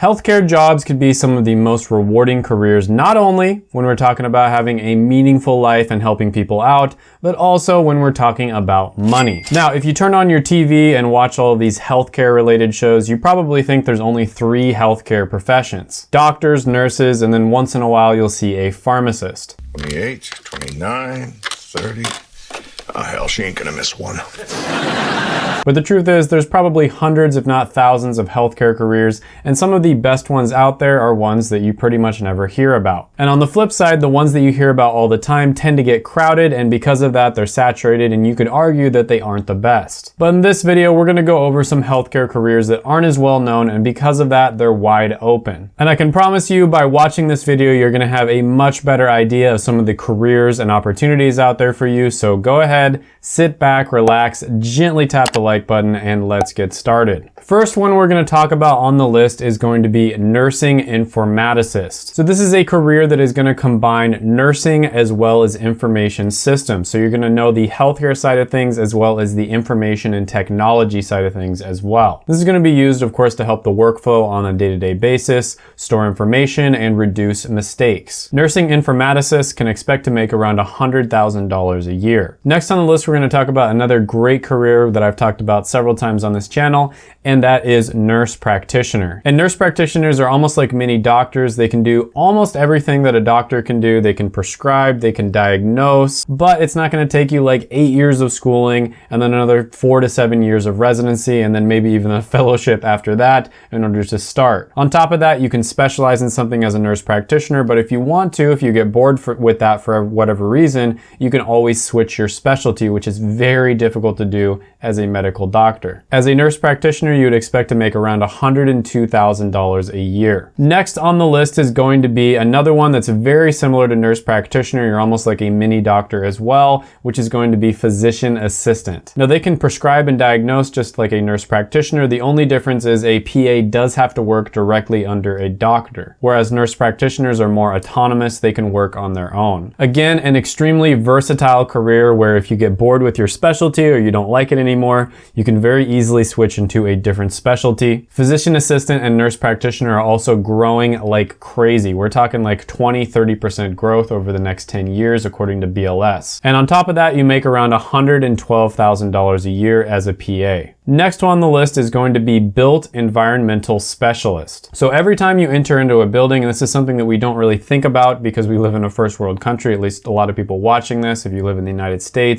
Healthcare jobs could be some of the most rewarding careers, not only when we're talking about having a meaningful life and helping people out, but also when we're talking about money. Now, if you turn on your TV and watch all these healthcare related shows, you probably think there's only three healthcare professions. Doctors, nurses, and then once in a while you'll see a pharmacist. 28, 29, 30. Oh, hell, she ain't gonna miss one. But the truth is, there's probably hundreds, if not thousands, of healthcare careers, and some of the best ones out there are ones that you pretty much never hear about. And on the flip side, the ones that you hear about all the time tend to get crowded, and because of that, they're saturated, and you could argue that they aren't the best. But in this video, we're gonna go over some healthcare careers that aren't as well known, and because of that, they're wide open. And I can promise you, by watching this video, you're gonna have a much better idea of some of the careers and opportunities out there for you, so go ahead, sit back, relax, gently tap the like button, and let's get started. First one we're gonna talk about on the list is going to be nursing informaticist. So this is a career that is gonna combine nursing as well as information systems. So you're gonna know the healthcare side of things as well as the information and technology side of things as well. This is gonna be used, of course, to help the workflow on a day-to-day -day basis, store information, and reduce mistakes. Nursing informaticists can expect to make around $100,000 a year. Next on the list, we're gonna talk about another great career that I've talked about several times on this channel, and that is nurse practitioner. And nurse practitioners are almost like mini doctors. They can do almost everything that a doctor can do. They can prescribe, they can diagnose, but it's not gonna take you like eight years of schooling and then another four to seven years of residency and then maybe even a fellowship after that in order to start. On top of that, you can specialize in something as a nurse practitioner, but if you want to, if you get bored for, with that for whatever reason, you can always switch your specialty, which is very difficult to do as a medical doctor. As a nurse practitioner, you would expect to make around $102,000 a year. Next on the list is going to be another one that's very similar to nurse practitioner. You're almost like a mini doctor as well, which is going to be physician assistant. Now they can prescribe and diagnose just like a nurse practitioner. The only difference is a PA does have to work directly under a doctor, whereas nurse practitioners are more autonomous. They can work on their own. Again, an extremely versatile career where if you get bored with your specialty or you don't like it anymore, you can very easily switch into a different specialty. Physician assistant and nurse practitioner are also growing like crazy. We're talking like 20, 30% growth over the next 10 years, according to BLS. And on top of that, you make around $112,000 a year as a PA. Next on the list is going to be built environmental specialist. So every time you enter into a building, and this is something that we don't really think about because we live in a first world country, at least a lot of people watching this, if you live in the United States,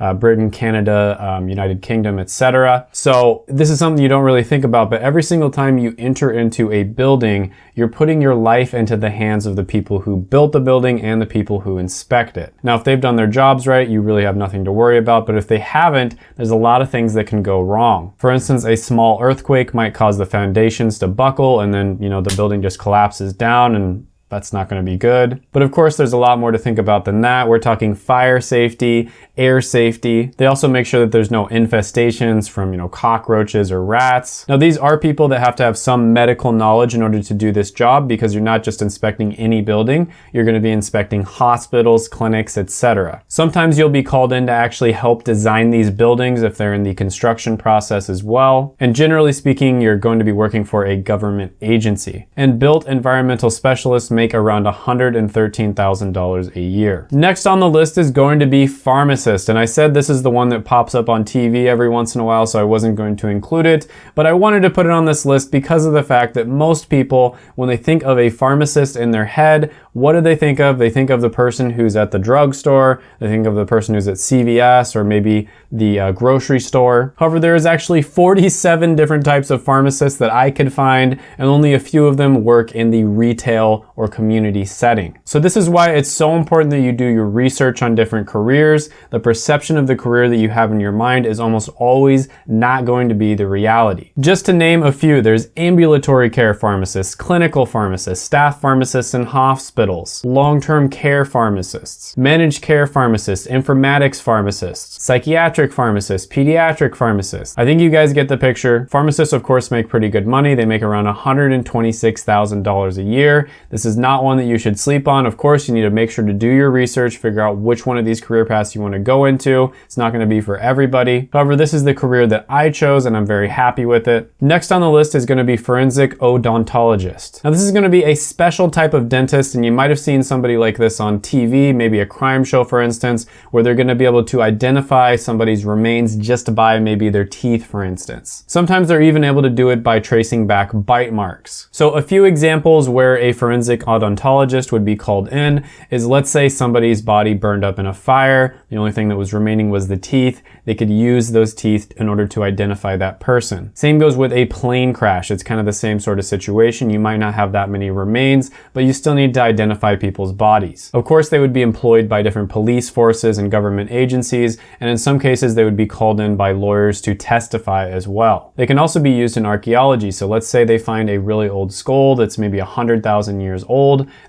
uh, Britain, Canada, um, United Kingdom, etc. So this is something you don't really think about, but every single time you enter into a building, you're putting your life into the hands of the people who built the building and the people who inspect it. Now, if they've done their jobs right, you really have nothing to worry about, but if they haven't, there's a lot of things that can go wrong. For instance, a small earthquake might cause the foundations to buckle and then, you know, the building just collapses down and that's not going to be good. But of course, there's a lot more to think about than that. We're talking fire safety, air safety. They also make sure that there's no infestations from, you know, cockroaches or rats. Now, these are people that have to have some medical knowledge in order to do this job because you're not just inspecting any building, you're going to be inspecting hospitals, clinics, etc. Sometimes you'll be called in to actually help design these buildings if they're in the construction process as well. And generally speaking, you're going to be working for a government agency. And built environmental specialists make around $113,000 a year. Next on the list is going to be pharmacist. And I said this is the one that pops up on TV every once in a while, so I wasn't going to include it. But I wanted to put it on this list because of the fact that most people, when they think of a pharmacist in their head, what do they think of? They think of the person who's at the drugstore, they think of the person who's at CVS or maybe the uh, grocery store. However, there is actually 47 different types of pharmacists that I could find, and only a few of them work in the retail or community setting. So this is why it's so important that you do your research on different careers. The perception of the career that you have in your mind is almost always not going to be the reality. Just to name a few, there's ambulatory care pharmacists, clinical pharmacists, staff pharmacists in hospitals, long-term care pharmacists, managed care pharmacists, informatics pharmacists, psychiatric pharmacists, pediatric pharmacists. I think you guys get the picture. Pharmacists, of course, make pretty good money. They make around $126,000 a year. This is not one that you should sleep on. Of course, you need to make sure to do your research, figure out which one of these career paths you want to go into. It's not going to be for everybody. However, this is the career that I chose and I'm very happy with it. Next on the list is going to be forensic odontologist. Now, this is going to be a special type of dentist and you might have seen somebody like this on TV, maybe a crime show, for instance, where they're going to be able to identify somebody's remains just by maybe their teeth, for instance. Sometimes they're even able to do it by tracing back bite marks. So a few examples where a forensic odontologist would be called in is let's say somebody's body burned up in a fire, the only thing that was remaining was the teeth, they could use those teeth in order to identify that person. Same goes with a plane crash. It's kind of the same sort of situation. You might not have that many remains, but you still need to identify people's bodies. Of course, they would be employed by different police forces and government agencies, and in some cases, they would be called in by lawyers to testify as well. They can also be used in archaeology. So let's say they find a really old skull that's maybe 100,000 years old.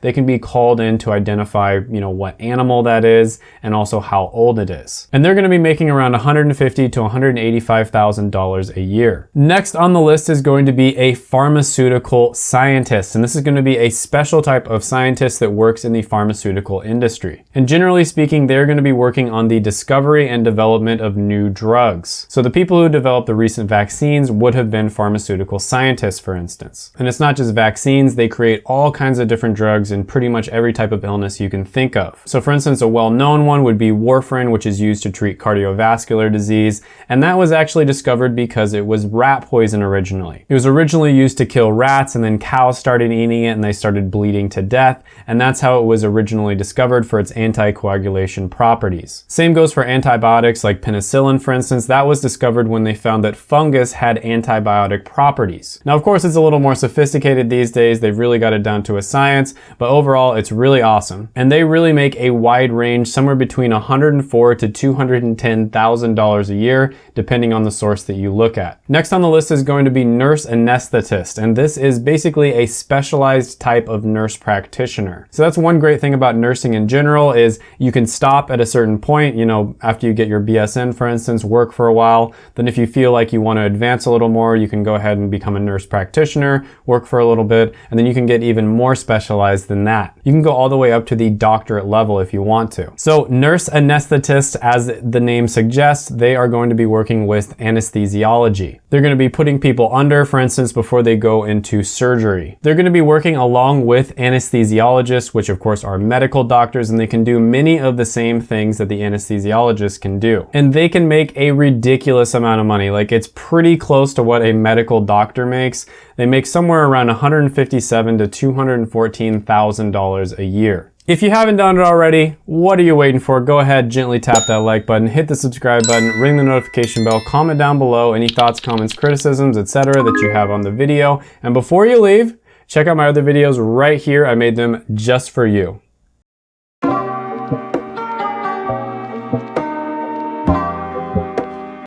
They can be called in to identify, you know, what animal that is and also how old it is. And they're gonna be making around 150 to $185,000 a year. Next on the list is going to be a pharmaceutical scientist. And this is gonna be a special type of scientist that works in the pharmaceutical industry. And generally speaking, they're gonna be working on the discovery and development of new drugs. So the people who developed the recent vaccines would have been pharmaceutical scientists, for instance. And it's not just vaccines, they create all kinds of different drugs in pretty much every type of illness you can think of. So for instance, a well-known one would be warfarin, which is used to treat cardiovascular disease. And that was actually discovered because it was rat poison originally. It was originally used to kill rats and then cows started eating it and they started bleeding to death. And that's how it was originally discovered for its anticoagulation properties. Same goes for antibiotics like penicillin, for instance. That was discovered when they found that fungus had antibiotic properties. Now, of course, it's a little more sophisticated these days. They've really got it down to a science, but overall, it's really awesome. And they really make a wide range, somewhere between 104 to $210,000 a year, depending on the source that you look at. Next on the list is going to be nurse anesthetist, and this is basically a specialized type of nurse practitioner. So that's one great thing about nursing in general is you can stop at a certain point, you know, after you get your BSN, for instance, work for a while. Then if you feel like you want to advance a little more, you can go ahead and become a nurse practitioner, work for a little bit, and then you can get even more specialized than that. You can go all the way up to the doctorate level if you want to. So nurse anesthetist, as the name suggests, they are going to be working with anesthesiology. They're going to be putting people under, for instance, before they go into surgery. They're going to be working along with anesthesiologists, which of course are medical doctors, and they can do many of the same things that the anesthesiologist can do. And they can make a ridiculous amount of money. Like it's pretty close to what a medical doctor makes. They make somewhere around 157 to $214,000 a year. If you haven't done it already, what are you waiting for? Go ahead, gently tap that like button, hit the subscribe button, ring the notification bell, comment down below any thoughts, comments, criticisms, etc. that you have on the video. And before you leave, check out my other videos right here. I made them just for you.